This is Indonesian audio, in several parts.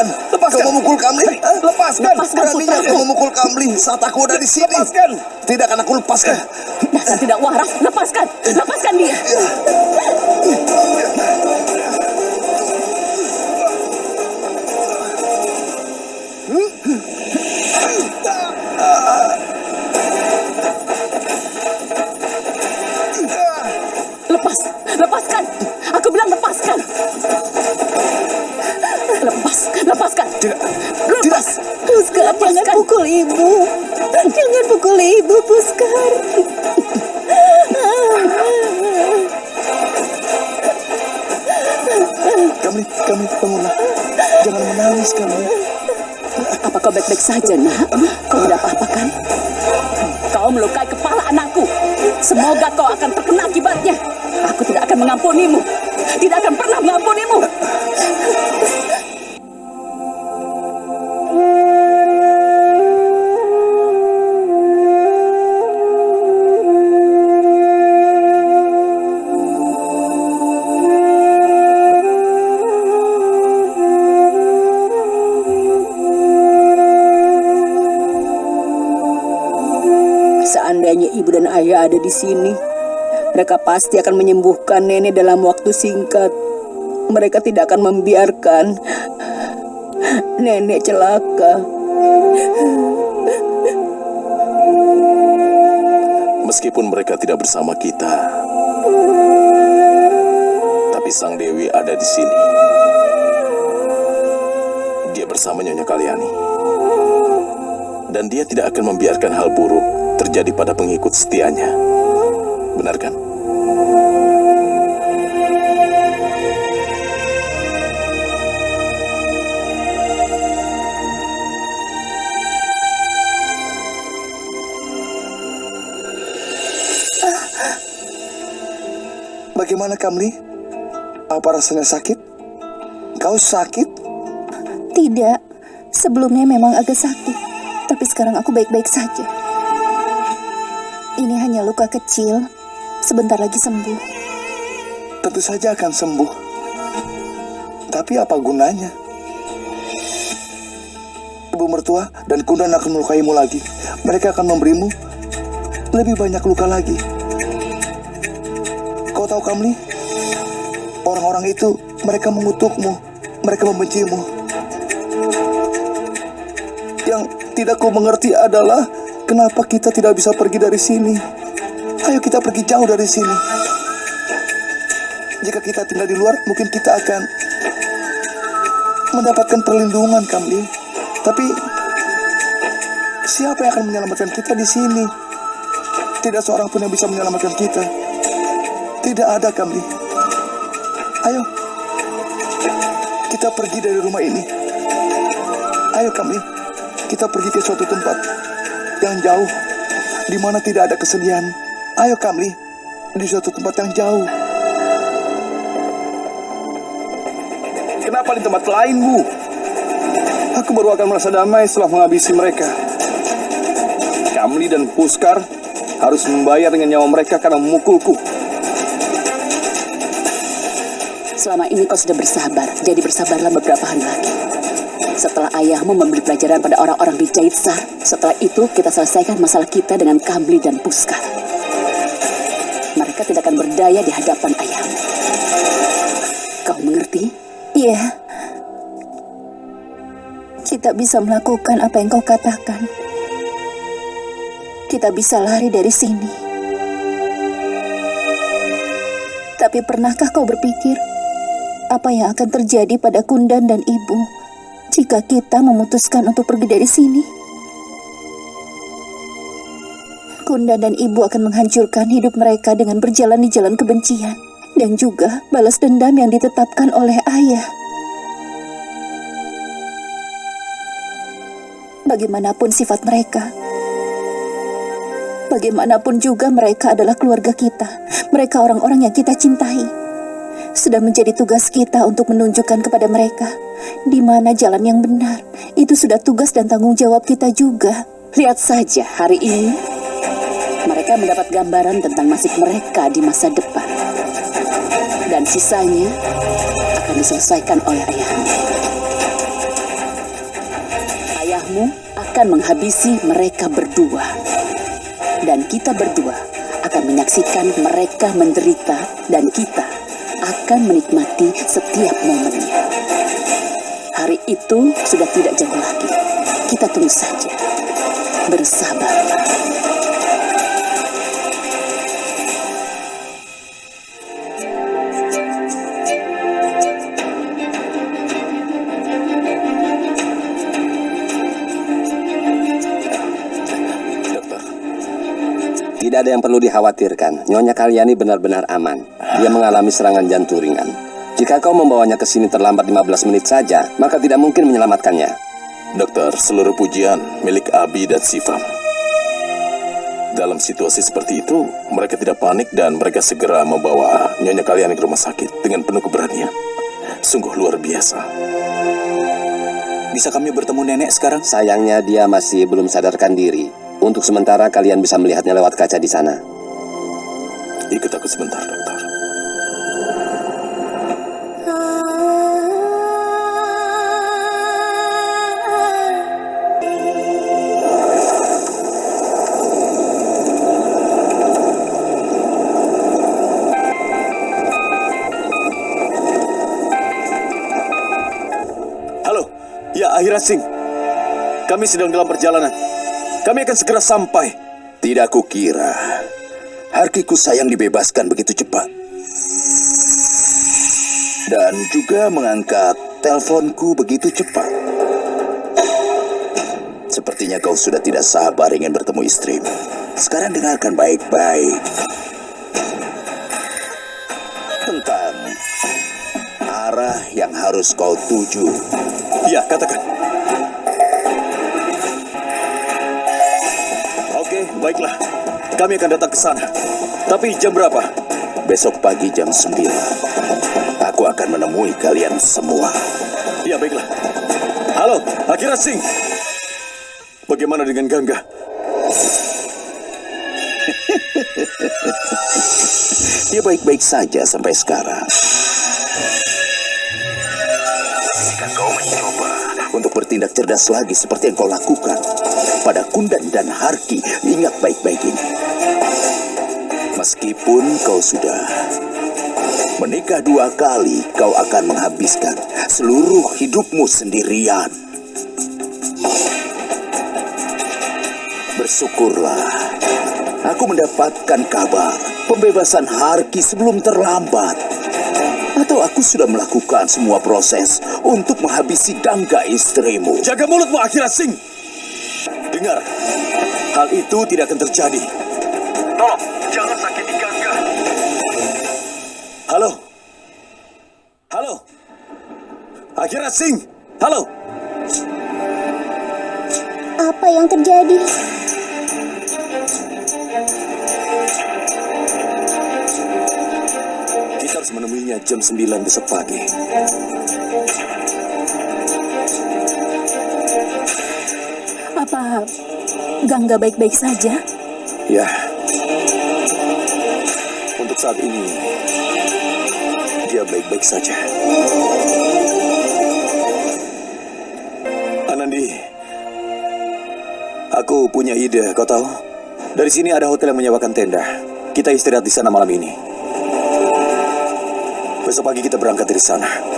Bukan. Lepaskan. Kau memukul Kamli? Lepaskan. Lepaskan Beraninya kau memukul Kamli saat aku ada di sini. Lepaskan. Tidak akan aku lepaskan. Dasar tidak waras. Lepaskan. Lepaskan dia. Baik-baik saja, nak? Kau tidak apa-apa kan? Kau melukai kepala anakku. Semoga kau akan terkena akibatnya. Aku tidak akan mengampunimu. Tidak akan pernah mengampunimu. Ayah ada di sini, mereka pasti akan menyembuhkan nenek dalam waktu singkat. Mereka tidak akan membiarkan nenek celaka. Meskipun mereka tidak bersama kita, tapi Sang Dewi ada di sini. Dia bersama Nyonya Kaliani. Dan dia tidak akan membiarkan hal buruk terjadi pada pengikut setianya. Benar kan? Bagaimana, Kamli? Apa rasanya sakit? Kau sakit? Tidak. Sebelumnya memang agak sakit. Tapi sekarang aku baik-baik saja. Ini hanya luka kecil. Sebentar lagi sembuh. Tentu saja akan sembuh. Tapi apa gunanya? Ibu mertua dan kundan akan melukaimu lagi. Mereka akan memberimu lebih banyak luka lagi. Kau tahu Kamli? Orang-orang itu mereka mengutukmu, mereka membencimu. Yang tidak kau mengerti adalah kenapa kita tidak bisa pergi dari sini. Ayo kita pergi jauh dari sini. Jika kita tinggal di luar, mungkin kita akan mendapatkan perlindungan, Kamli. Tapi siapa yang akan menyelamatkan kita di sini? Tidak seorang pun yang bisa menyelamatkan kita. Tidak ada, Kamli. Ayo, kita pergi dari rumah ini. Ayo, Kamli, kita pergi ke suatu tempat yang jauh, di mana tidak ada kesedihan. Ayo, Kamli, di suatu tempat yang jauh. Kenapa di tempat lain, Bu? Aku baru akan merasa damai setelah menghabisi mereka. Kamli dan Puskar harus membayar dengan nyawa mereka karena memukulku. Selama ini kau sudah bersabar, jadi bersabarlah beberapa hari lagi. Setelah ayahmu memberi pelajaran pada orang-orang di Jaitsar, setelah itu kita selesaikan masalah kita dengan Kamli dan Puskar. Mereka tidak akan berdaya di hadapan ayahmu. Kau mengerti? Iya. Kita bisa melakukan apa yang kau katakan. Kita bisa lari dari sini. Tapi pernahkah kau berpikir apa yang akan terjadi pada Kundan dan Ibu jika kita memutuskan untuk pergi dari sini? Kundan dan Ibu akan menghancurkan hidup mereka dengan berjalan di jalan kebencian dan juga balas dendam yang ditetapkan oleh ayah. Bagaimanapun sifat mereka, bagaimanapun juga mereka adalah keluarga kita. Mereka orang-orang yang kita cintai. Sudah menjadi tugas kita untuk menunjukkan kepada mereka di mana jalan yang benar. Itu sudah tugas dan tanggung jawab kita juga. Lihat saja hari ini mereka mendapat gambaran tentang nasib mereka di masa depan. Dan sisanya akan diselesaikan oleh ayahmu. Ayahmu akan menghabisi mereka berdua. Dan kita berdua akan menyaksikan mereka menderita dan kita akan menikmati setiap momennya. Hari itu sudah tidak jauh lagi. Kita tunggu saja. Dokter, Tidak ada yang perlu dikhawatirkan. Nyonya Kalyani benar-benar aman. Dia mengalami serangan jantung ringan. Jika kau membawanya ke sini terlambat 15 menit saja, maka tidak mungkin menyelamatkannya. dokter, seluruh pujian milik Abi dan Sifam. Dalam situasi seperti itu, mereka tidak panik dan mereka segera membawa Nyonya kalian ke rumah sakit dengan penuh keberanian. Sungguh luar biasa. Bisa kami bertemu nenek sekarang? Sayangnya dia masih belum sadarkan diri. Untuk sementara kalian bisa melihatnya lewat kaca di sana. Ikut aku sebentar, dokter. Singh. Kami sedang dalam perjalanan. Kami akan segera sampai. Tidak kukira Harkiku sayang dibebaskan begitu cepat. Dan juga mengangkat teleponku begitu cepat. Sepertinya kau sudah tidak sabar ingin bertemu istrimu. Sekarang dengarkan baik-baik. Tentang arah yang harus kau tuju. Ya, katakan. Baiklah. Kami akan datang ke sana. Tapi jam berapa? Besok pagi jam 9. Aku akan menemui kalian semua. Ya, baiklah. Halo, Akira Singh. Bagaimana dengan Gangga? Dia baik-baik saja sampai sekarang. Jika kau mencoba untuk bertindak cerdas lagi seperti yang kau lakukan pada Kundan dan Harki, ingat baik-baik ini. Meskipun kau sudah menikah dua kali, kau akan menghabiskan seluruh hidupmu sendirian. Bersyukurlah, aku mendapatkan kabar pembebasan Harki sebelum terlambat. Atau aku sudah melakukan semua proses untuk menghabisi Gangga istrimu. Jaga mulutmu, Akira Singh. Dengar, hal itu tidak akan terjadi. Tolong, jangan sakiti Gangga. Halo? Halo? Akira Singh? Halo? Apa yang terjadi? Kita harus menemuinya jam 9 besok pagi. Gangga baik-baik saja? Ya. Untuk saat ini, dia baik-baik saja. Anandi, aku punya ide, kau tahu? Dari sini ada hotel yang menyewakan tenda. Kita istirahat di sana malam ini. Besok pagi kita berangkat dari sana.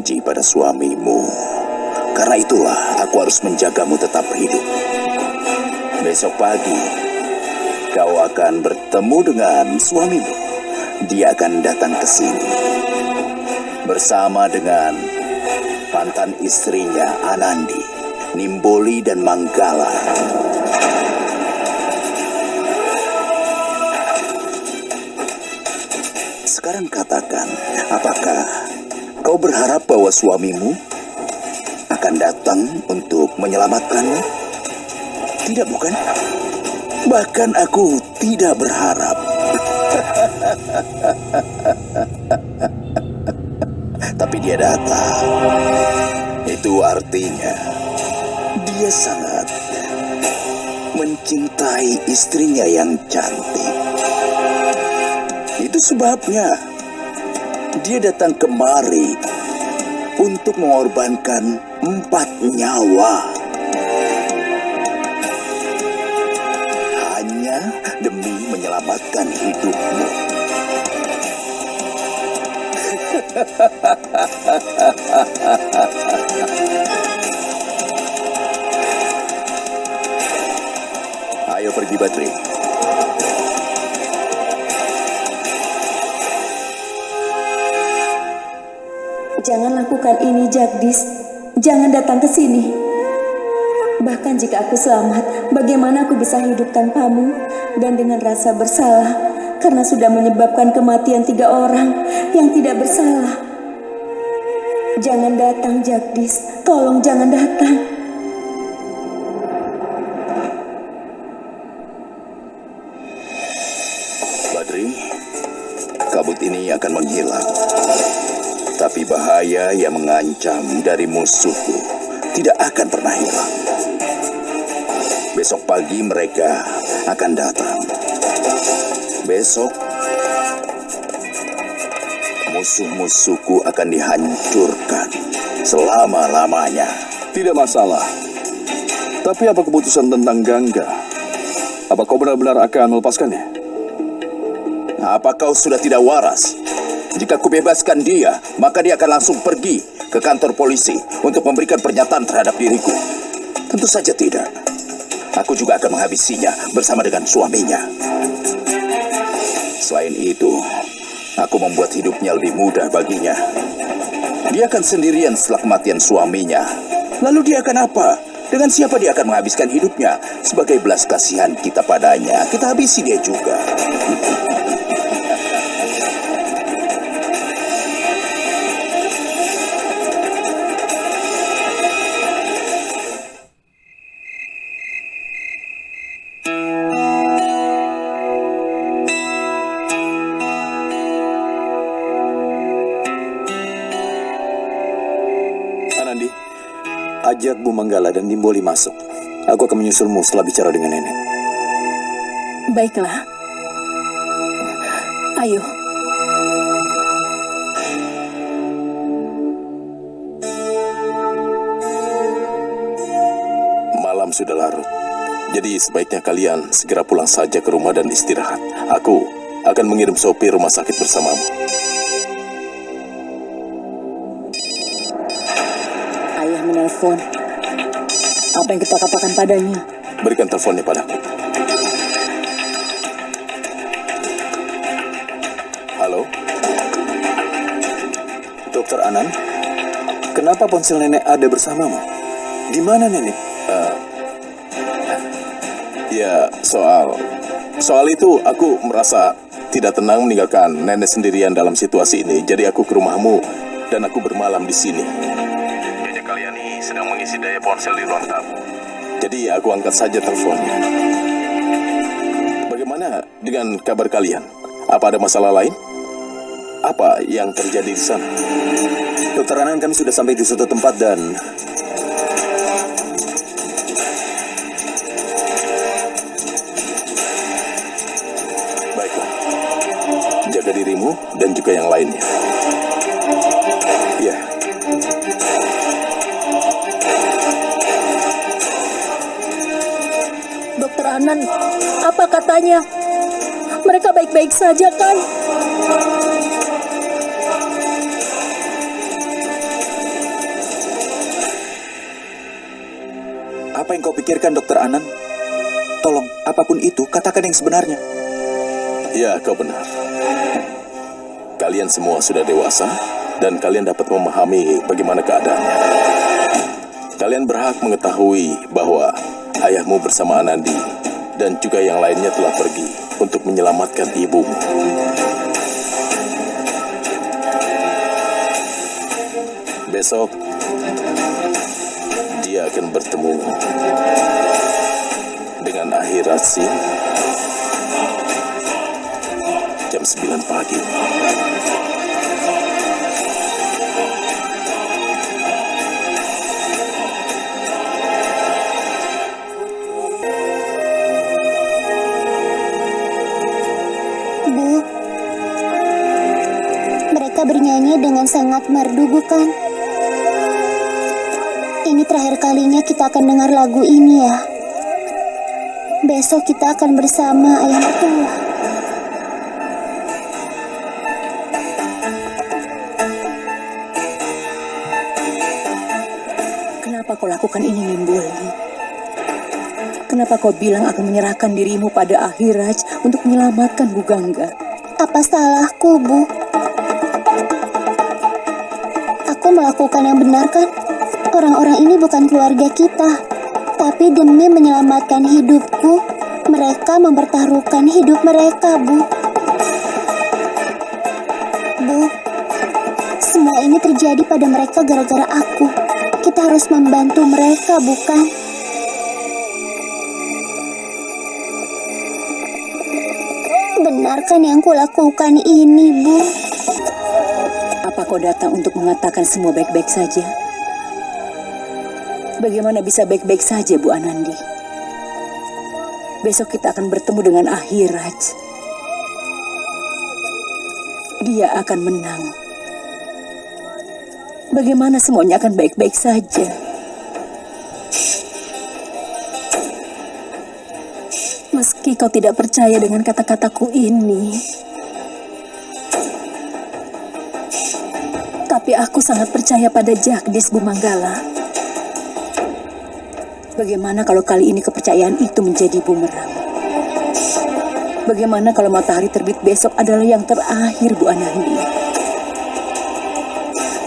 Berjanji pada suamimu. Karena itulah aku harus menjagamu tetap hidup. Besok pagi, kau akan bertemu dengan suamimu. Dia akan datang ke sini bersama dengan mantan istrinya Anandi, Nimboli dan Manggala. Sekarang katakan, apakah kau berharap bahwa suamimu akan datang untuk menyelamatkanmu? Tidak bukan? Bahkan aku tidak berharap. Tapi dia datang. Itu artinya dia sangat mencintai istrinya yang cantik. Itu sebabnya dia datang kemari untuk mengorbankan empat nyawa. Hanya demi menyelamatkan hidupmu. Ayo pergi Badri. Jangan lakukan ini, Jagdis. Jangan datang ke sini. Bahkan jika aku selamat, bagaimana aku bisa hidup tanpamu dan dengan rasa bersalah karena sudah menyebabkan kematian tiga orang yang tidak bersalah. Jangan datang, Jagdis. Tolong jangan datang. Yang mengancam dari musuhku tidak akan pernah hilang. Besok pagi mereka akan datang. Besok musuh-musuhku akan dihancurkan selama-lamanya. Tidak masalah. Tapi apa keputusan tentang Gangga? Apa kau benar-benar akan melepaskannya? Apa kau sudah tidak waras? Jika kubebaskan dia, maka dia akan langsung pergi ke kantor polisi untuk memberikan pernyataan terhadap diriku. Tentu saja tidak. Aku juga akan menghabisinya bersama dengan suaminya. Selain itu, aku membuat hidupnya lebih mudah baginya. Dia akan sendirian setelah kematian suaminya. Lalu dia akan apa? Dengan siapa dia akan menghabiskan hidupnya? Sebagai belas kasihan kita padanya, kita habisi dia juga. Ajak Bu Manggala dan Nimboli masuk. Aku akan menyusulmu setelah bicara dengan nenek. Baiklah. Ayo. Malam sudah larut. Jadi sebaiknya kalian segera pulang saja ke rumah dan istirahat. Aku akan mengirim sopir rumah sakit bersamamu. Ayah menelpon. Apa yang kita katakan padanya? Berikan teleponnya padaku. Halo? Dokter Anan, kenapa ponsel nenek ada bersamamu? Di mana nenek? Ya, soal soal itu aku merasa tidak tenang meninggalkan nenek sendirian dalam situasi ini. Jadi aku ke rumahmu dan aku bermalam di sini. Mengisi daya ponsel di ruang tamu. Jadi aku angkat saja teleponnya. Bagaimana dengan kabar kalian? Apa ada masalah lain? Apa yang terjadi di sana? Dokter Anan, kami sudah sampai di suatu tempat dan Baiklah. Jaga dirimu dan juga yang lainnya. Apa katanya? Mereka baik-baik saja kan? Apa yang kau pikirkan, Dokter Anan? Tolong, apa pun itu, katakan yang sebenarnya. Ya, kau benar. Kalian semua sudah dewasa, dan kalian dapat memahami bagaimana keadaannya. Kalian berhak mengetahui bahwa ayahmu bersama Anandi dan juga yang lainnya telah pergi untuk menyelamatkan ibumu. Besok dia akan bertemu dengan akhirat Sin jam 9 pagi. Dengan sangat merdu, bukan? Ini terakhir kalinya kita akan dengar lagu ini ya. Besok kita akan bersama ayah mertua. Kenapa kau lakukan ini, Nimbuli? Kenapa kau bilang akan menyerahkan dirimu pada Akhiraj untuk menyelamatkan Bu Gangga? Apa salahku, Bu? Melakukan yang benar kan? Orang-orang ini bukan keluarga kita. Tapi demi menyelamatkan hidupku, mereka mempertaruhkan hidup mereka, Bu. Bu, semua ini terjadi pada mereka gara-gara aku. Kita harus membantu mereka, bukan? Benarkan yang kulakukan ini, Bu? Apa kau datang untuk mengatakan semua baik-baik saja? Bagaimana bisa baik-baik saja, Bu Anandi? Besok kita akan bertemu dengan Akhiraj. Dia akan menang. Bagaimana semuanya akan baik-baik saja? Meski kau tidak percaya dengan kata-kataku ini, tapi aku sangat percaya pada Jagdis Bumanggala. Bagaimana kalau kali ini kepercayaan itu menjadi bumerang? Bagaimana kalau matahari terbit besok adalah yang terakhir Bu Anandi?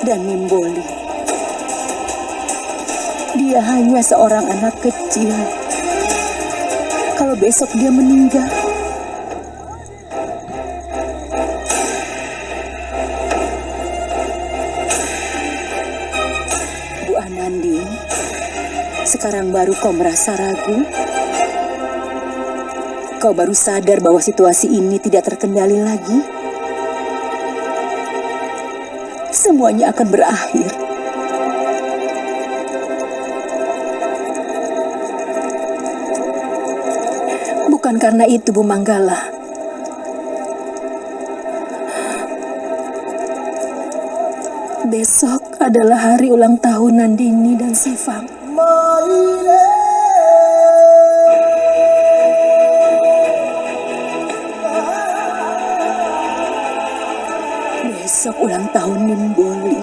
Dan Nimboli. Dia hanya seorang anak kecil. Kalau besok dia meninggal, sekarang baru kau merasa ragu? Kau baru sadar bahwa situasi ini tidak terkendali lagi? Semuanya akan berakhir. Bukan karena itu, Bu Manggala. Besok adalah hari ulang tahun Nandini dan Sifam. Besok ulang tahun Nimboli.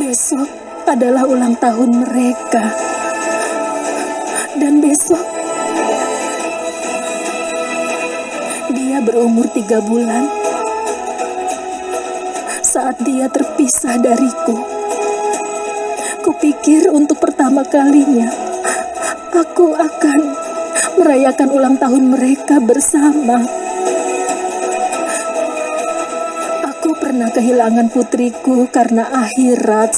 Besok adalah ulang tahun mereka. Besok dia berumur tiga bulan saat dia terpisah dariku. Kupikir untuk pertama kalinya aku akan merayakan ulang tahun mereka bersama. Aku pernah kehilangan putriku karena akhirat.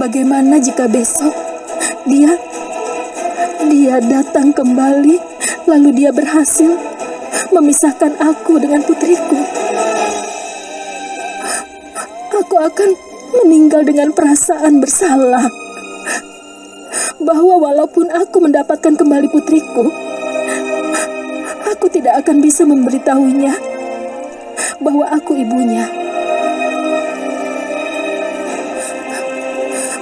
Bagaimana jika besok dia dia datang kembali lalu dia berhasil memisahkan aku dengan putriku? Aku akan meninggal dengan perasaan bersalah. Bahwa walaupun aku mendapatkan kembali putriku, aku tidak akan bisa memberitahunya bahwa aku ibunya.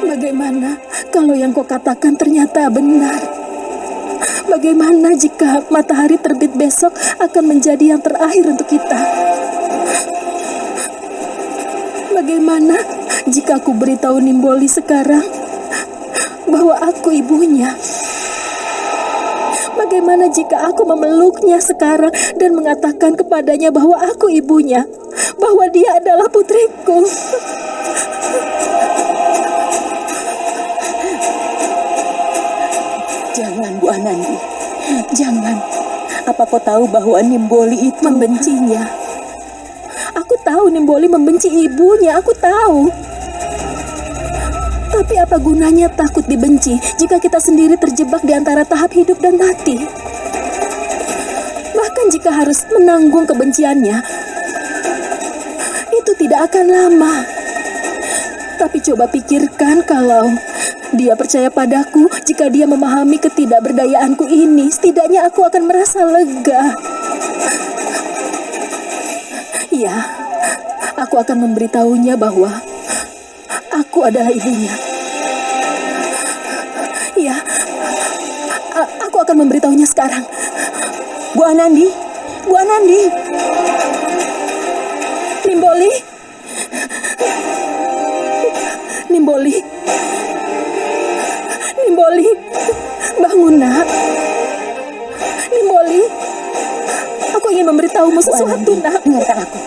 Bagaimana Kalau yang kau katakan ternyata benar. Bagaimana jika matahari terbit besok akan menjadi yang terakhir untuk kita? Bagaimana jika aku beritahu Nimboli sekarang bahwa aku ibunya? Bagaimana jika aku memeluknya sekarang dan mengatakan kepadanya bahwa aku ibunya, bahwa dia adalah putriku? Bu Anandi. Jangan. Apa kau tahu bahwa Nimboli itu Membencinya. Aku tahu Nimboli membenci ibunya, aku tahu. Tapi apa gunanya takut dibenci jika kita sendiri terjebak di antara tahap hidup dan mati? Bahkan jika harus menanggung kebenciannya, itu tidak akan lama. Tapi coba pikirkan kalau dia percaya padaku, jika dia memahami ketidakberdayaanku ini, setidaknya aku akan merasa lega. Ya, aku akan memberitahunya bahwa aku adalah ibunya. Ya, aku akan memberitahunya sekarang. Bu Anandi, Bu Anandi, Nimboli, Nimboli, Nimboli, bangun nak. Nimboli, aku ingin memberitahumu sesuatu Anandi, nak. dengarkan aku.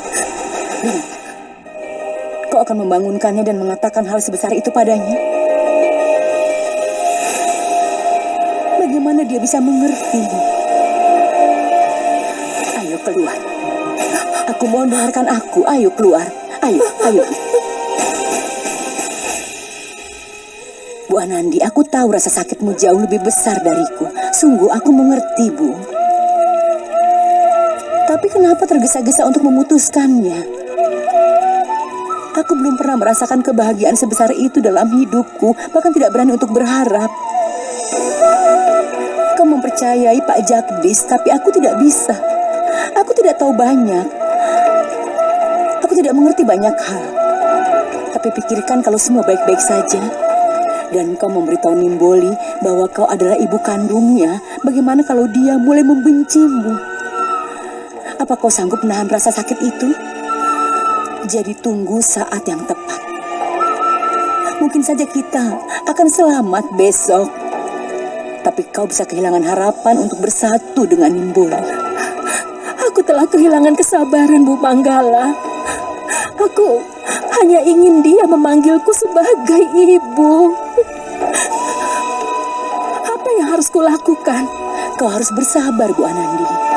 Dengarkan. Kau akan membangunkannya dan mengatakan hal sebesar itu padanya. Bagaimana dia bisa mengerti? Ayo keluar. Aku mohon dengarkan aku. Ayo keluar. Ayo, ayo. Bu Anandi, aku tahu rasa sakitmu jauh lebih besar dariku. Sungguh aku mengerti, Bu. Tapi kenapa tergesa-gesa untuk memutuskannya? Aku belum pernah merasakan kebahagiaan sebesar itu dalam hidupku, bahkan tidak berani untuk berharap. Kau mempercayai Pak Jagdis, tapi aku tidak bisa. Aku tidak tahu banyak. Aku tidak mengerti banyak hal. Tapi pikirkan kalau semua baik-baik saja. Dan kau memberitahu Nimboli bahwa kau adalah ibu kandungnya. Bagaimana kalau dia mulai membencimu? Apa kau sanggup menahan rasa sakit itu? Jadi tunggu saat yang tepat. Mungkin saja kita akan selamat besok. Tapi kau bisa kehilangan harapan untuk bersatu dengan Nimboli. Aku telah kehilangan kesabaran, Bu Manggala. Aku hanya ingin dia memanggilku sebagai ibu. Harus kulakukan? Kau harus bersabar, Bu Anandi.